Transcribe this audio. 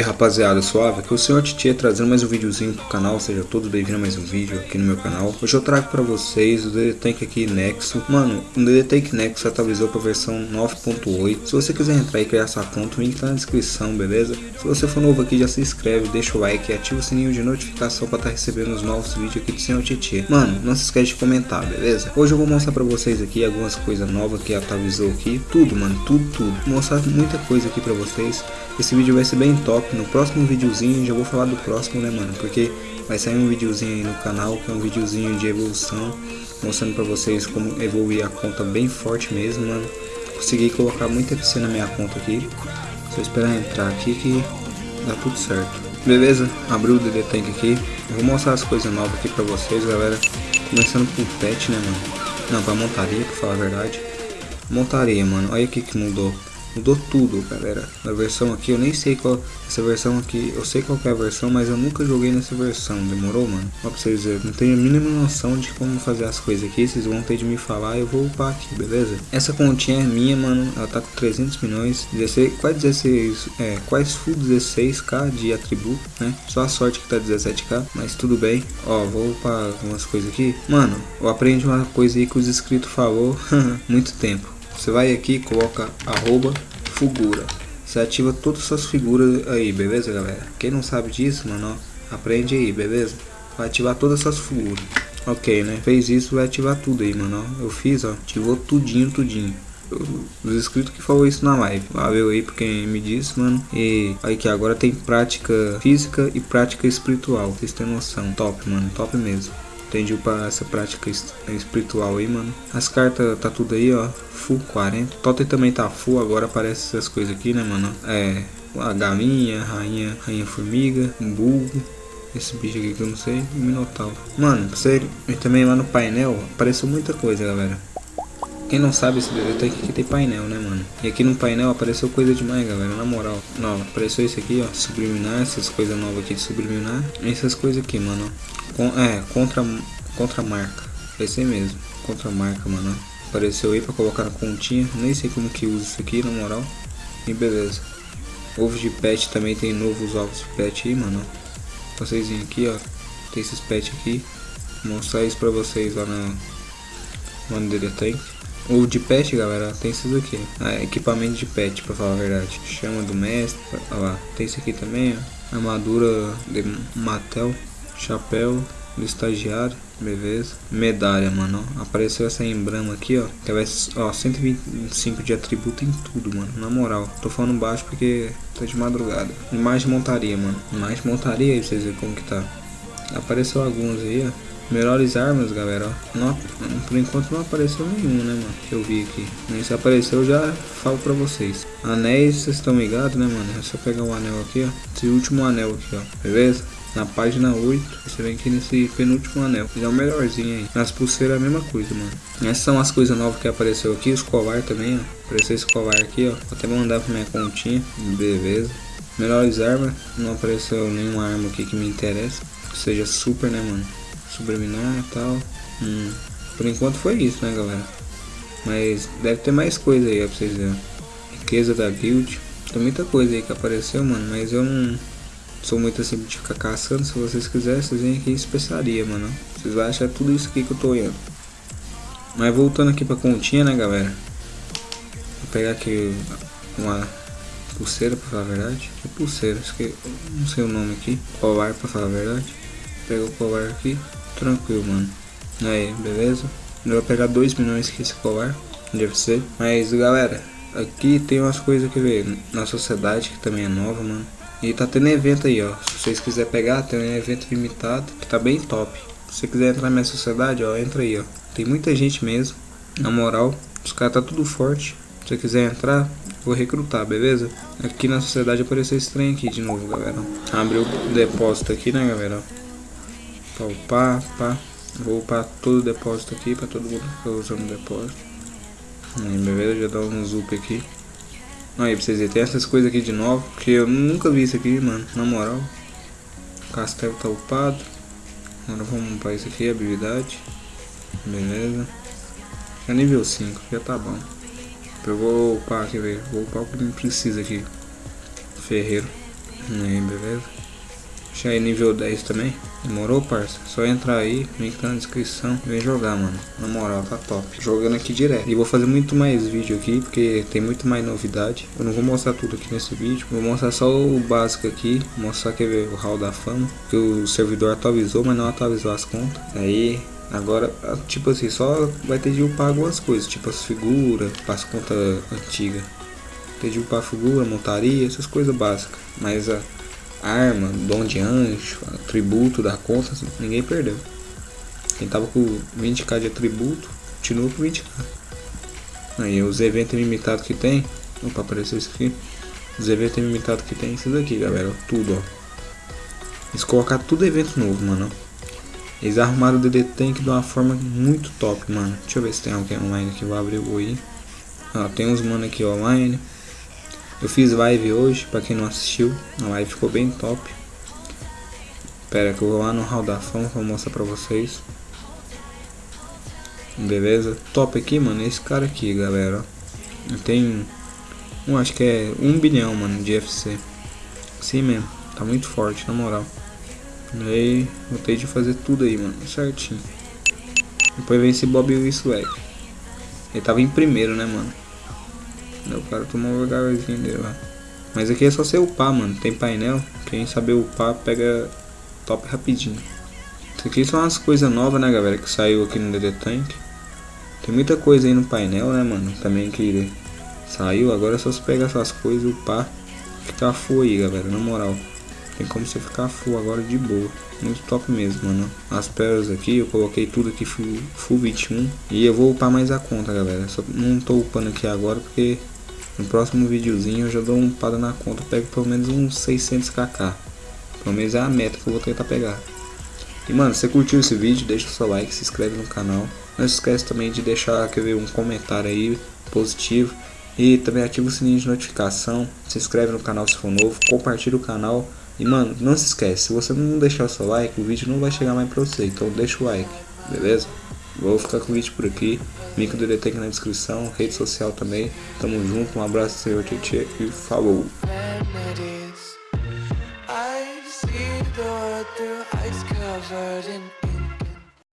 aí rapaziada, suave? Aqui é o senhor Titi trazendo mais um videozinho pro canal, seja todos bem-vindos a mais um vídeo aqui no meu canal Hoje eu trago pra vocês o DD Tank aqui Nexo Mano, o DD Tank Nexo atualizou pra versão 9.8 Se você quiser entrar e criar sua conta, o link tá na descrição, beleza? Se você for novo aqui, já se inscreve, deixa o like e ativa o sininho de notificação pra estar tá recebendo os novos vídeos aqui do senhor Titi Mano, não se esquece de comentar, beleza? Hoje eu vou mostrar pra vocês aqui algumas coisas novas que atualizou aqui Tudo, mano, tudo, tudo Vou mostrar muita coisa aqui pra vocês esse vídeo vai ser bem top. No próximo videozinho já vou falar do próximo, né, mano? Porque vai sair um videozinho aí no canal, que é um videozinho de evolução, mostrando pra vocês como evoluir a conta bem forte mesmo, mano. Consegui colocar muita FC na minha conta aqui. Só esperar entrar aqui que dá tudo certo. Beleza? Abriu o DD Tank aqui. Eu vou mostrar as coisas novas aqui pra vocês, galera. Começando com o pet, né, mano? Não, pra montaria, pra falar a verdade. Montaria, mano. Olha aqui que mudou. Mudou tudo, galera. Na versão aqui, eu nem sei qual... Essa versão aqui, eu sei qual é a versão, mas eu nunca joguei nessa versão. Demorou, mano? Ó pra vocês verem. Não tenho a mínima noção de como fazer as coisas aqui. Vocês vão ter de me falar eu vou upar aqui, beleza? Essa continha é minha, mano. Ela tá com 300 milhões. 16, quase 16... É, quase full 16k de atributo, né? Só a sorte que tá 17k, mas tudo bem. Ó, vou upar algumas coisas aqui. Mano, eu aprendi uma coisa aí que os inscritos falou muito tempo você vai aqui coloca arroba figura. Você ativa todas as suas figuras aí, beleza, galera? Quem não sabe disso, mano, aprende aí, beleza? Vai ativar todas as suas figuras. Ok, né? Fez isso, vai ativar tudo aí, mano. Eu fiz, ó. Ativou tudinho, tudinho. Os inscritos que falou isso na live. Valeu aí por quem me disse, mano. E aí que agora tem prática física e prática espiritual. Vocês têm noção. Top, mano. Top mesmo. Entendi para essa prática espiritual aí, mano. As cartas tá tudo aí, ó. Full 40. Totem também tá full, agora aparece essas coisas aqui, né, mano? É, a galinha, rainha, rainha formiga, um bulbo. Esse bicho aqui que eu não sei, minotauro. Mano, sério, e também lá no painel apareceu muita coisa, galera. Quem não sabe, esse DD aqui tem painel, né, mano? E aqui no painel apareceu coisa demais, galera, na moral. Não, apareceu esse aqui, ó, subliminar, essas coisas novas aqui de subliminar. Essas coisas aqui, mano, Com, é, contra, contra marca. Esse aí mesmo, contra marca, mano. Apareceu aí pra colocar na continha. Nem sei como que usa isso aqui, na moral. E beleza. Ovos de pet também tem novos ovos de pet aí, mano. Vocês vêm aqui, ó. Tem esses pet aqui. Vou mostrar isso pra vocês lá na... Mano, dele tank. O de pet, galera, tem esses aqui. Ah, equipamento de pet, pra falar a verdade. Chama do mestre, olha lá. Tem esse aqui também, ó. Armadura de Matel. Chapéu do estagiário. Beleza. Medalha, mano. Ó. Apareceu essa emblema aqui, ó. Que vai, ó, 125 de atributo em tudo, mano. Na moral. Tô falando baixo porque tá de madrugada. Mais montaria, mano. Mais montaria aí vocês verem como que tá. Apareceu alguns aí, ó. Melhores armas, galera, ó. Não, por enquanto não apareceu nenhum, né, mano? Que eu vi aqui. Nem se apareceu, eu já falo pra vocês. Anéis, vocês estão ligados, né, mano? É só pegar um anel aqui, ó. Esse último anel aqui, ó. Beleza? Na página 8, você vem aqui nesse penúltimo anel. Ele é o melhorzinho aí. Nas pulseiras é a mesma coisa, mano. Essas são as coisas novas que apareceu aqui. Os covar também, ó. Apareceu esse covar aqui, ó. Vou até mandar pra minha continha. Beleza. Melhores armas. Não apareceu nenhuma arma aqui que me interessa. Que seja super, né, mano? Subliminar e tal. Hum, por enquanto foi isso, né, galera? Mas deve ter mais coisa aí, ó, pra vocês verem. Riqueza da guild. Tem muita coisa aí que apareceu, mano. Mas eu não sou muito assim de ficar caçando. Se vocês quiserem, vocês vêm aqui em especiaria, mano. Vocês vão achar tudo isso aqui que eu tô olhando. Mas voltando aqui pra continha, né, galera? Vou pegar aqui uma pulseira, pra falar a verdade. Que pulseira? Acho que não sei o nome aqui. Colar, pra falar a verdade. Pega o colar aqui. Tranquilo, mano. Aí, beleza? Eu vou pegar 2 milhões que esse colar. Deve ser. Mas, galera, aqui tem umas coisas que ver na sociedade que também é nova, mano. E tá tendo evento aí, ó. Se vocês quiserem pegar, tem um evento limitado que tá bem top. Se você quiser entrar na minha sociedade, ó, entra aí, ó. Tem muita gente mesmo. Na moral, os caras tá tudo forte. Se você quiser entrar, vou recrutar, beleza? Aqui na sociedade apareceu esse trem aqui de novo, galera. Abriu o depósito aqui, né, galera? Pra upar, pá. Vou upar todo o depósito aqui pra todo mundo ficar usando o depósito. Aí, beleza, já dá um up aqui. Aí, pra vocês verem, tem essas coisas aqui de novo, porque eu nunca vi isso aqui, mano, na moral. O castelo tá upado. Agora vamos upar isso aqui, habilidade. Beleza. Já nível 5, já tá bom. Eu vou upar aqui, velho. Vou upar o que precisa aqui. Ferreiro. Aí, beleza? Deixa aí nível 10 também. Demorou, parça? Só entrar aí, link tá na descrição e vem jogar, mano. Na moral, tá top. Jogando aqui direto. E vou fazer muito mais vídeo aqui, porque tem muito mais novidade. Eu não vou mostrar tudo aqui nesse vídeo. Vou mostrar só o básico aqui. Mostrar que o hall da fama. Que o servidor atualizou, mas não atualizou as contas. Aí, Agora, tipo assim, só vai ter de upar algumas coisas, tipo as figuras, as contas antigas. Ter de upar figura, montaria, essas coisas básicas. Mas a arma, dom de anjo, tributo da conta, assim, ninguém perdeu. Quem tava com 20k de atributo, continua com 20k. Aí os eventos limitados que tem, opa, apareceu isso aqui. Os eventos limitados que tem, esses aqui, galera, tudo, ó. Eles colocaram tudo evento novo, mano. Eles arrumaram o DD Tank de uma forma muito top, mano. Deixa eu ver se tem alguém online que vai abrir o aí. Ó, tem uns mano aqui online. Eu fiz live hoje, pra quem não assistiu. A live ficou bem top. Pera que eu vou lá no Hall da Fama pra mostrar pra vocês. Beleza? Top aqui, mano, esse cara aqui, galera. Tem, um, acho que é um bilhão, mano, de FC. Sim mesmo, tá muito forte, na moral. E aí, ter de fazer tudo aí, mano, certinho. Depois vem esse Bob Swag. Ele tava em primeiro, né, mano? O cara tomou o lugarzinho dele lá. Mas aqui é só você upar, mano. Tem painel. Quem saber upar, pega top rapidinho. Isso aqui são as coisas novas, né, galera? Que saiu aqui no DD Tank. Tem muita coisa aí no painel, né, mano? Também que saiu. Agora é só você pegar essas coisas e upar. Ficar full aí, galera. Na moral. Tem como você ficar full agora de boa. Muito top mesmo, mano. As pérolas aqui, eu coloquei tudo aqui full, full 21. E eu vou upar mais a conta, galera. Só não tô upando aqui agora porque no próximo videozinho eu já dou uma upada na conta. Pego pelo menos uns 600kk. Pelo menos é a meta que eu vou tentar pegar. E mano, se você curtiu esse vídeo, deixa o seu like, se inscreve no canal. Não se esquece também de deixar quer ver, um comentário aí positivo. E também ativa o sininho de notificação. Se inscreve no canal se for novo. Compartilha o canal. E mano, não se esquece, se você não deixar o seu like, o vídeo não vai chegar mais pra você, então deixa o like, beleza? Vou ficar com o vídeo por aqui, link do DT aqui na descrição, rede social também, tamo junto, um abraço senhor Tietê e falou! I see the